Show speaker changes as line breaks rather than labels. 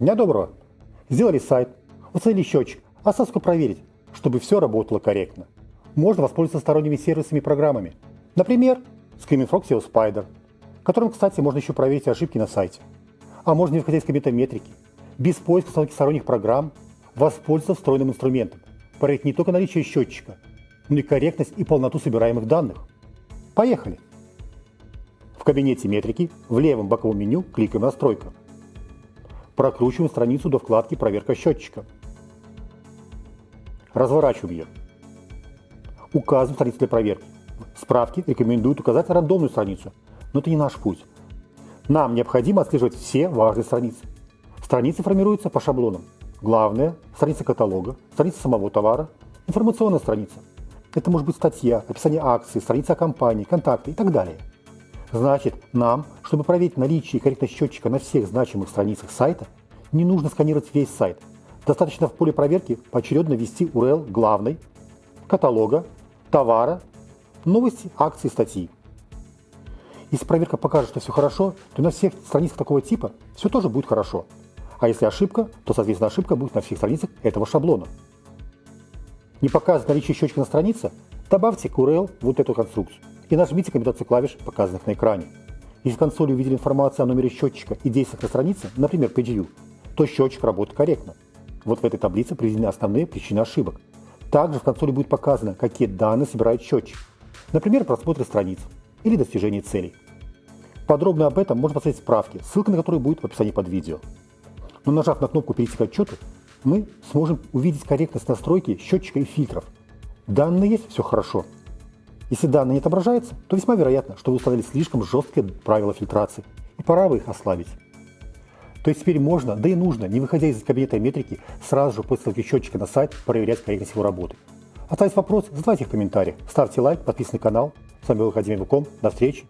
Дня доброго! Сделали сайт, установили счетчик, осталось только проверить, чтобы все работало корректно. Можно воспользоваться сторонними сервисами и программами. Например, Screaming Frog SEO Spider, которым, кстати, можно еще проверить ошибки на сайте. А можно, не выходя из кабинета метрики, без поиска установки сторонних программ, воспользоваться встроенным инструментом, проверить не только наличие счетчика, но и корректность и полноту собираемых данных. Поехали! В кабинете метрики в левом боковом меню кликаем «Настройка». Прокручиваем страницу до вкладки «Проверка счетчика». Разворачиваем ее. Указываем страницу для проверки. Справки рекомендуют указать рандомную страницу, но это не наш путь. Нам необходимо отслеживать все важные страницы. Страницы формируются по шаблонам. Главное – страница каталога, страница самого товара, информационная страница. Это может быть статья, описание акции, страница компании, контакты и так далее. Значит, нам, чтобы проверить наличие и корректность счетчика на всех значимых страницах сайта, не нужно сканировать весь сайт. Достаточно в поле проверки поочередно ввести URL главной, каталога, товара, новости, акции, статьи. Если проверка покажет, что все хорошо, то на всех страницах такого типа все тоже будет хорошо. А если ошибка, то, соответственно, ошибка будет на всех страницах этого шаблона. Не показывает наличие счетчика на странице, добавьте к URL вот эту конструкцию и нажмите комбинацию клавиш, показанных на экране. Если в консоли увидели информацию о номере счетчика и действиях на странице, например, PageView, то счетчик работает корректно. Вот в этой таблице приведены основные причины ошибок. Также в консоли будет показано, какие данные собирает счетчик. Например, просмотр страниц или достижение целей. Подробно об этом можно посмотреть справки, ссылка на которые будет в описании под видео. Но нажав на кнопку «Перейти к отчету», мы сможем увидеть корректность настройки счетчика и фильтров. Данные есть, все хорошо. Если данные не отображаются, то весьма вероятно, что вы установили слишком жесткие правила фильтрации, и пора бы их ослабить. То есть теперь можно, да и нужно, не выходя из кабинета метрики, сразу же после ссылки счетчика на сайт проверять корректность его работы. Оставить вопросы, задавайте их в комментариях, ставьте лайк, подписывайтесь на канал. С вами был Академия Вуком. До встречи!